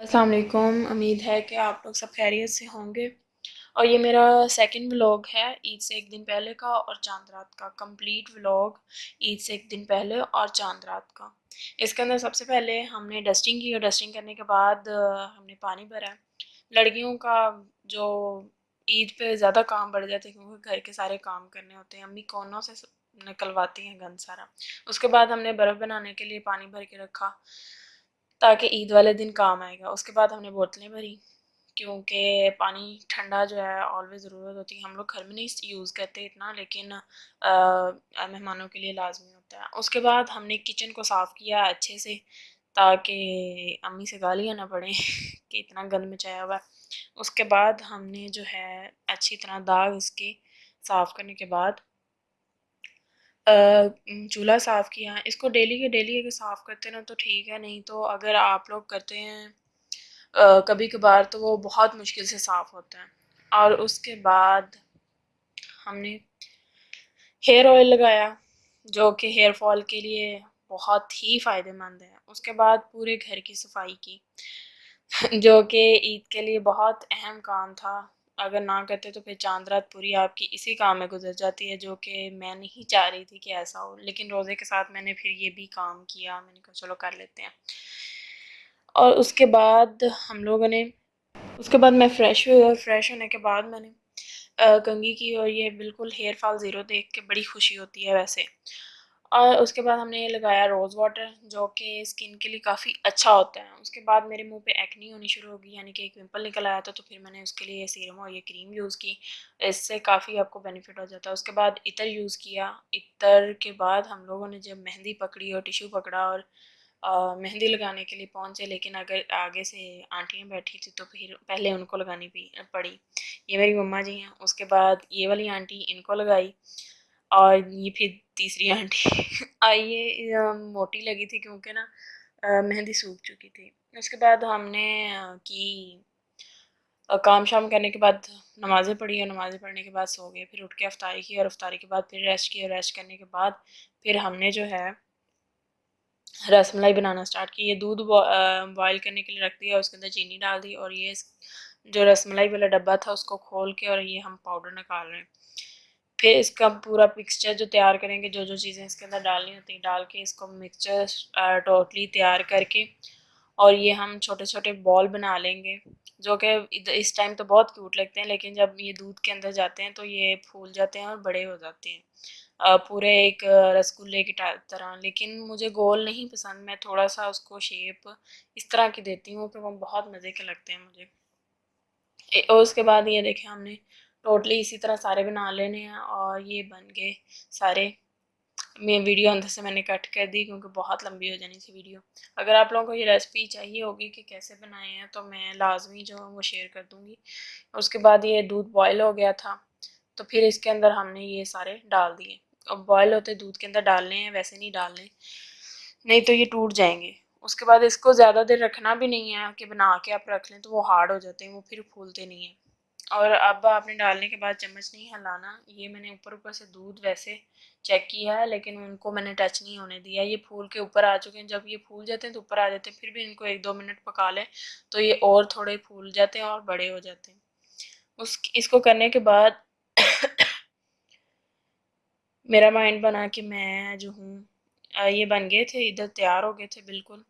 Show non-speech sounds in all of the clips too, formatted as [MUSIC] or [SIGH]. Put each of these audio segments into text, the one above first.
السلام علیکم۔ امید ہے کہ آپ لوگ سب خیریت سے ہوں گے۔ اور یہ میرا سیکنڈ ولاگ ہے عید سے ایک دن پہلے کا اور چاند رات کا کمپلیٹ ولاگ عید سے ایک دن پہلے اور چاند رات کا۔ اس کے اندر سب سے پہلے ہم نے ڈسٹنگ کی اور ڈسٹنگ کرنے کے بعد ہم نے پانی بھرا۔ لڑکیوں کا جو عید پہ زیادہ کام بڑھ جاتے ہیں کیونکہ گھر کے سارے کام کرنے ہوتے ہیں۔ امی کونوں سے نکلواتی ہیں گند سارا۔ اس کے بعد ہم نے برف بنانے کے لیے پانی بھر کے رکھا۔ تاکہ عید والے دن کام آئے گا۔ اس کے بعد ہم نے بوتلیں بھری، کیونکہ پانی ٹھنڈا جو ہے آلویز ضرورت ہوتی ہے۔ ہم لوگ گھر میں نہیں یوز کرتے اتنا، لیکن مہمانوں کے لیے لازمی ہوتا ہے۔ اس کے بعد ہم نے کچن کو صاف کیا اچھے سے، تاکہ امی سے گالیاں نہ پڑیں [LAUGHS] کہ اتنا گند مچایا ہوا ہے۔ اس کے بعد ہم نے جو ہے اچھی طرح داغ اس کے صاف کرنے کے بعد چولہا صاف کیا اس کو ڈیلی کے ڈیلی اگر صاف کرتے نا تو ٹھیک ہے، نہیں تو اگر آپ لوگ کرتے ہیں کبھی کبھار تو وہ بہت مشکل سے صاف ہوتا ہے۔ اور اس کے بعد ہم نے ہیئر آئل لگایا، جو کہ ہیئر فال کے لیے بہت ہی فائدہ مند ہے۔ اس کے بعد پورے گھر کی صفائی کی، جو کہ عید کے لیے بہت اہم کام تھا۔ اگر نہ کرتے تو پھر چاند رات پوری آپ کی اسی کام میں گزر جاتی ہے، جو کہ میں نہیں چاہ رہی تھی کہ ایسا ہو۔ لیکن روزے کے ساتھ میں نے پھر یہ بھی کام کیا، میں نے کہا چلو کر لیتے ہیں۔ اور اس کے بعد ہم لوگوں نے، اس کے بعد میں فریش ہوئی اور فریش ہونے کے بعد میں نے کنگھی کی اور یہ بالکل ہیئر فال زیرو دیکھ کے بڑی خوشی ہوتی ہے ویسے۔ اور اس کے بعد ہم نے یہ لگایا روز واٹر جو کہ اسکن کے لیے کافی اچھا ہوتا ہے۔ اس کے بعد میرے منہ پہ ایکنی ہونی شروع ہوگی یعنی کہ ایک پمپل نکل آیا تھا، تو پھر میں نے اس کے لیے سیرم اور یہ کریم یوز کی۔ اس سے کافی آپ کو بینیفٹ ہو جاتا ہے۔ اس کے بعد عطر یوز کیا۔ عطر کے بعد ہم لوگوں نے جب مہندی پکڑی اور ٹیشو پکڑا اور مہندی لگانے کے لیے پہنچے، لیکن اگر آگے سے آنٹیاں بیٹھی تھی تو پھر پہلے ان کو لگانی پڑی۔ یہ میری مما جی ہیں۔ اس کے بعد یہ والی آنٹی ان کو لگائی۔ اور یہ پھر تیسری [LAUGHS] آنٹی۔ آئیے موٹی لگی تھی کیونکہ نا مہندی سوکھ چکی تھی۔ اس کے بعد ہم نے کی کام شام کرنے کے بعد نمازیں پڑھی اور نمازیں پڑھنے کے بعد سو گئے۔ پھر اٹھ کے افطاری کی اور افطاری کے بعد پھر ریسٹ کی اور ریسٹ کرنے کے بعد پھر ہم نے جو ہے، رس ملائی بنانا سٹارٹ کی۔ یہ دودھ بوائل کرنے کے لیے رکھ دیا، اس کے اندر چینی ڈال دی اور یہ جو رس ملائی والا ڈبہ تھا، اس کو کھول کے اور یہ ہم پاؤڈر نکال رہے ہیں۔ پھر اس کا پورا مکسچر جو تیار کریں گے، جو جو چیزیں اس کے اندر ڈالنی ہوتی ہیں، ڈال کے اس کو مکسچر ٹوٹلی تیار کر کے اور یہ ہم چھوٹے چھوٹے بال بنا لیں گے، جو کہ اس ٹائم تو بہت کیوٹ لگتے ہیں، لیکن جب یہ دودھ کے اندر جاتے ہیں تو یہ پھول جاتے ہیں اور بڑے ہو جاتے ہیں۔ پورے ایک رسگلے کی طرح، لیکن مجھے گول نہیں پسند، میں تھوڑا سا اس کو شیپ اس طرح کی دیتی ہوں کہ وہ بہت مزے کے لگتے ہیں مجھے۔ اور اس کے بعد یہ دیکھیں ہم نے ٹوٹلی اسی طرح سارے بنا لینے ہیں اور یہ بن گئے سارے۔ میں ویڈیو اندر سے میں نے کٹ کر دی کیونکہ بہت لمبی ہو جانی تھی ویڈیو اگر آپ لوگوں کو یہ ریسپی چاہیے ہوگی کہ کیسے بنائے ہیں تو میں لازمی جو وہ شیئر کر دوں گی۔ اس کے بعد یہ دودھ بوائل ہو گیا تھا تو پھر اس کے اندر ہم نے یہ سارے ڈال دیے۔ اب بوائل ہوتے دودھ کے اندر ڈالنے ہیں، ویسے نہیں ڈالنے۔ نہیں تو یہ ٹوٹ جائیں گے۔ اس کے بعد اس کو زیادہ دیر رکھنا بھی نہیں ہے کہ بنا کے آپ رکھ لیں تو وہ ہارڈ ہو جاتے ہیں، وہ پھر پھولتے نہیں ہیں۔ اور اب آپ نے ڈالنے کے بعد چمچ نہیں ہلانا، یہ میں نے اوپر اوپر سے دودھ ویسے چیک کیا ہے، لیکن ان کو میں نے ٹچ نہیں ہونے دیا۔ یہ پھول کے اوپر آ چکے ہیں۔ جب یہ پھول جاتے ہیں تو اوپر آ جاتے ہیں، پھر بھی ان کو ایک دو منٹ پکا لیں تو یہ اور تھوڑے پھول جاتے ہیں اور بڑے ہو جاتے ہیں۔ اس اس کو کرنے کے بعد [COUGHS] میرا مائنڈ بنا کہ میں جو ہوں یہ بن گئے تھے، ادھر تیار ہو گئے تھے بالکل۔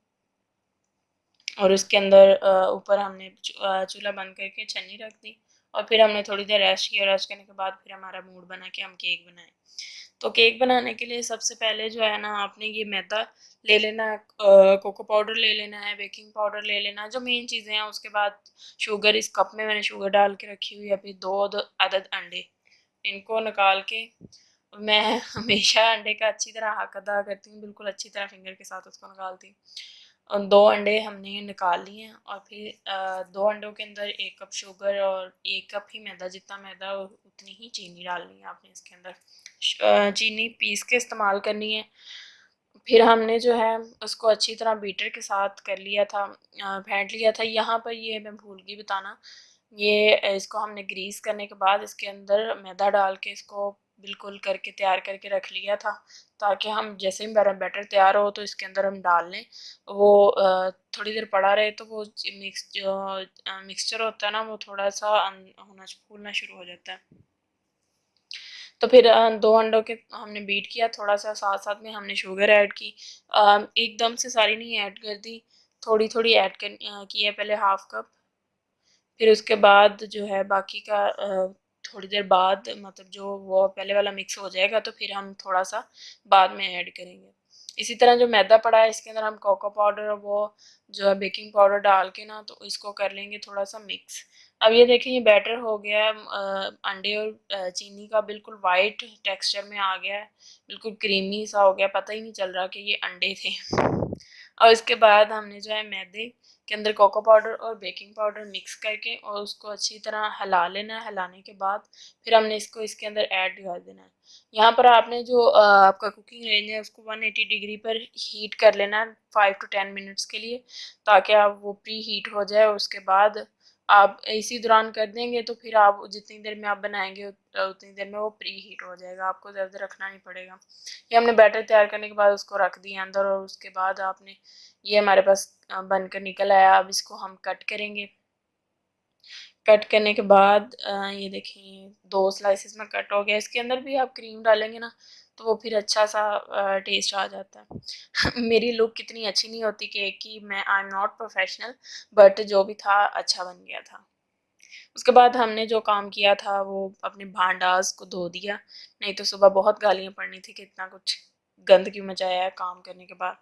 اور اس کے اندر اوپر ہم نے چولہا بند کر کے چھنی رکھ دی۔ اور پھر ہم نے تھوڑی دیر ریسٹ کیا ریسٹ کرنے کے بعد پھر ہمارا موڈ بنا کہ ہم کیک بنائیں۔ تو کیک بنانے کے لیے سب سے پہلے جو ہے نا آپ نے یہ میدا لے لینا ہے کوکو پاؤڈر لے لینا ہے، بیکنگ پاؤڈر لے لینا ہے جو مین چیزیں ہیں۔ اس کے بعد شوگر اس کپ میں میں نے شوگر ڈال کے رکھی ہوئی ابھی دو عدد انڈے ان کو نکال کے میں ہمیشہ انڈے کا اچھی طرح حق ادا کرتی ہوں، بالکل اچھی طرح فنگر کے ساتھ اس کو نکالتی ہوں۔ دو انڈے ہم نے نکال لیے ہیں اور پھر دو انڈوں کے اندر ایک کپ شوگر اور ایک کپ ہی میدا، جتنا میدا اتنی ہی چینی ڈالنی ہے آپ نے اس کے اندر۔ چینی پیس کے استعمال کرنی ہے۔ پھر ہم نے جو ہے اس کو اچھی طرح بیٹر کے ساتھ کر لیا تھا پھینٹ لیا تھا۔ یہاں پر یہ میں بھول گئی، بتانا۔ یہ اس کو ہم نے گریس کرنے کے بعد اس کے اندر میدا ڈال کے اس کو بالکل کر کے تیار کر کے رکھ لیا تھا تاکہ ہم جیسے ہی میرا بیٹر تیار ہو تو اس کے اندر ہم ڈال لیں۔ وہ تھوڑی دیر پڑا رہے تو وہ مکس، جو مکسچر ہوتا ہے نا، وہ تھوڑا سا ہونا پھولنا شروع ہو جاتا ہے۔ تو پھر دو انڈوں کے ہم نے بیٹ کیا، تھوڑا سا ساتھ ساتھ میں ہم نے شوگر ایڈ کی۔ ایک دم سے ساری نہیں ایڈ کر دی، تھوڑی تھوڑی ایڈ کی ہے پہلے ہاف کپ پھر اس کے بعد جو ہے باقی کا تھوڑی دیر بعد مطلب جو وہ پہلے والا مکس ہو جائے گا تو پھر ہم تھوڑا سا بعد میں ایڈ کریں گے۔ اسی طرح جو میدا پڑا ہے اس کے اندر ہم کوکو پاؤڈر وہ جو ہے بیکنگ پاؤڈر ڈال کے نا تو اس کو کر لیں گے تھوڑا سا مکس اب یہ دیکھیں یہ بیٹر ہو گیا ہے۔ انڈے اور چینی کا بالکل وائٹ ٹیکسچر میں آ گیا ہے۔ بالکل کریمی سا ہو گیا پتہ ہی نہیں چل رہا کہ یہ انڈے تھے۔ اور اس کے بعد ہم نے جو ہے میدے کے اندر کوکو پاؤڈر اور بیکنگ پاؤڈر مکس کر کے اور اس کو اچھی طرح ہلا لینا ہے۔ ہلانے کے بعد پھر ہم نے اس کو اس کے اندر ایڈ کر دینا ہے۔ یہاں پر آپ نے جو آپ کا کوکنگ رینج ہے، اس کو ون ایٹی ڈگری پر ہیٹ کر لینا ہے فائیو ٹو ٹین منٹس کے لیے، تاکہ آپ وہ پری ہیٹ ہو جائے۔ اور اس کے بعد آپ اسی دوران کر دیں گے تو پھر آپ جتنی دیر میں آپ بنائیں گے اتنی دیر میں وہ پری ہیٹ ہو جائے گا، آپ کو زیادہ رکھنا نہیں پڑے گا۔ یہ ہم نے بیٹر تیار کرنے کے بعد اس کو رکھ دیا اندر اور اس کے بعد آپ نے یہ ہمارے پاس بن کر نکل آیا۔ اب اس کو ہم کٹ کریں گے۔ کٹ کرنے کے بعد یہ دیکھیں، دو سلائسز میں کٹ ہو گیا۔ اس کے اندر بھی آپ کریم ڈالیں گے نا تو وہ پھر اچھا سا ٹیسٹ آ جاتا۔ ہے [LAUGHS] میری لک کتنی اچھی نہیں ہوتی کیک کی میں I am not professional but جو بھی تھا اچھا بن گیا تھا۔ اس کے بعد ہم نے جو کام کیا تھا، وہ اپنے بھانڈاز کو دھو دیا۔ نہیں تو صبح بہت گالیاں پڑنی تھی کہ اتنا کچھ گند کیوں مچایا ہے کام کرنے کے بعد۔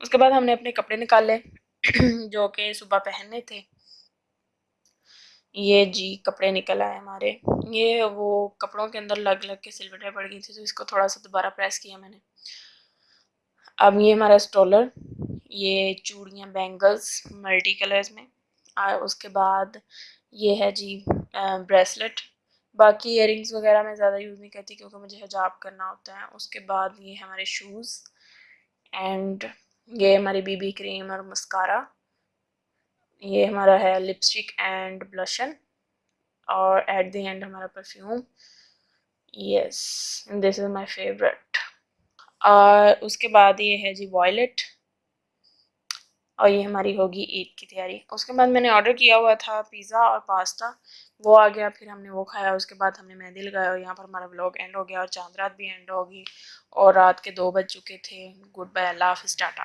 اس کے بعد ہم نے اپنے کپڑے نکالے [CLEARS THROAT] جو کہ صبح پہننے تھے۔ یہ جی کپڑے نکل آئے ہمارے۔ یہ وہ کپڑوں کے اندر لگ لگ کے سلوٹیں پڑ گئی تھی تو اس کو تھوڑا سا دوبارہ پریس کیا میں نے۔ اب یہ ہمارا اسٹولر یہ چوڑیاں بینگلز ملٹی کلرز میں۔ اس کے بعد یہ ہے جی بریسلٹ باقی ایئر رنگس وغیرہ میں زیادہ یوز نہیں کرتی کیونکہ مجھے حجاب کرنا ہوتا ہے۔ اس کے بعد یہ ہمارے شوز اینڈ یہ ہماری بی بی کریم اور مسکارا یہ ہمارا ہے لپسٹک اینڈ بلشن اور ایٹ دی اینڈ ہمارا perfume yes this is my favourite اور اس کے بعد یہ ہے جی وائلٹ اور یہ ہماری ہوگی عید کی تیاری. اس کے بعد میں نے آرڈر کیا ہوا تھا پیزا اور پاستا وہ آ گیا، پھر ہم نے وہ کھایا، اس کے بعد ہم نے مہندی لگایا اور یہاں پر ہمارا بلاگ اینڈ ہو گیا اور چاند رات بھی اینڈ ہوگی اور رات کے دو بج چکے تھے. گڈ بائی اللہ حافظ، ٹاٹا.